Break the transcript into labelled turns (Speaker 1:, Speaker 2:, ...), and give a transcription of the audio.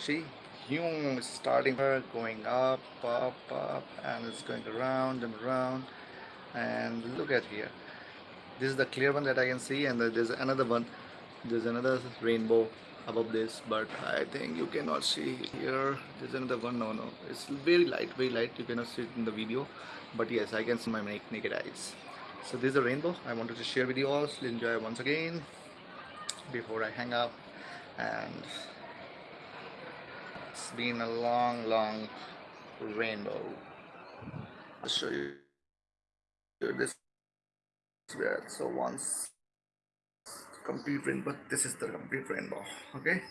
Speaker 1: see huge starting going up up up and it's going around and around. And look at here. This is the clear one that I can see and there's another one. There's another rainbow above this but I think you cannot see here. There's another one. No no. It's very light very light. You cannot see it in the video. But yes I can see my naked eyes. So this is a rainbow. I wanted to share with you all. Enjoy once again before I hang up. And it's been a long long rainbow I'll show you this so once complete rainbow this is the complete rainbow okay